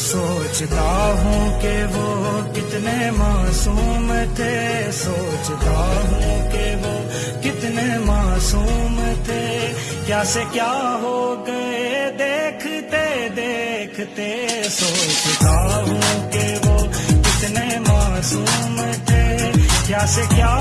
سوچتا ہوں کہ وہ کتنے معصوم تھے، سوچتا ہوں کہ وہ کتنے معصوم تھے۔ کیا سے کیا ہو گئے، دیکھتے دیکھتے سوچتا ہوں کہ وہ کتنے معصوم تھے۔ کیا سے کیا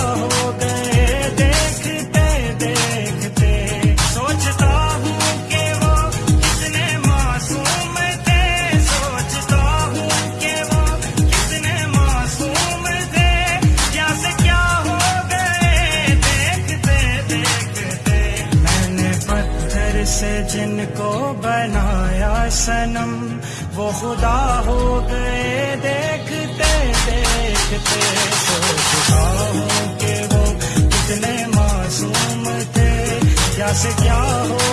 بنایا سنم وہ خدا ہو گئے، دیکھتے دیکھتے۔ سوچتا ہوں کہ وہ کتنے معصوم تھے۔ کیا سے کیا ہو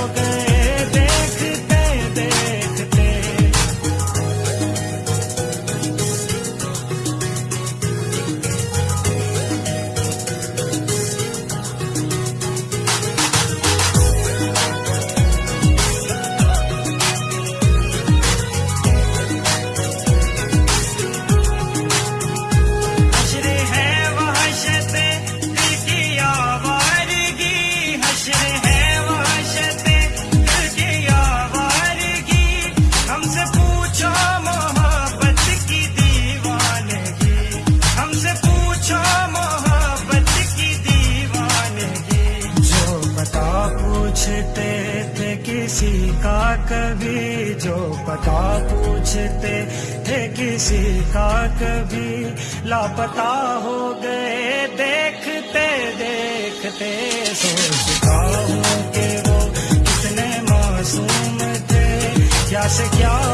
کبھی جو پتا پوچھتے تھے کسی کا کبھی لاپتا ہو گئے دیکھتے دیکھتے سوچتا ہوں کہ وہ کتنے معصوم تھے کیا سے کیا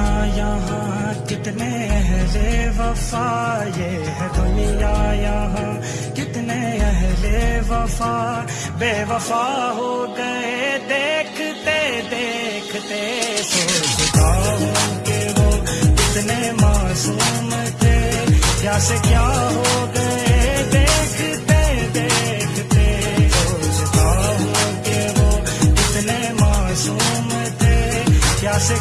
دنیا یہاں کتنے اہل وفا یہ ہے دنیا یہاں کتنے اہل وفا بے وفا ہو گئے دیکھتے دیکھتے سوچتا ہوں کہ وہ کتنے معصوم تھے کیا سے کیا ہو گئے دیکھتے دیکھتے سوچتا ہوں کہ وہ کتنے معصوم تھے کیا سے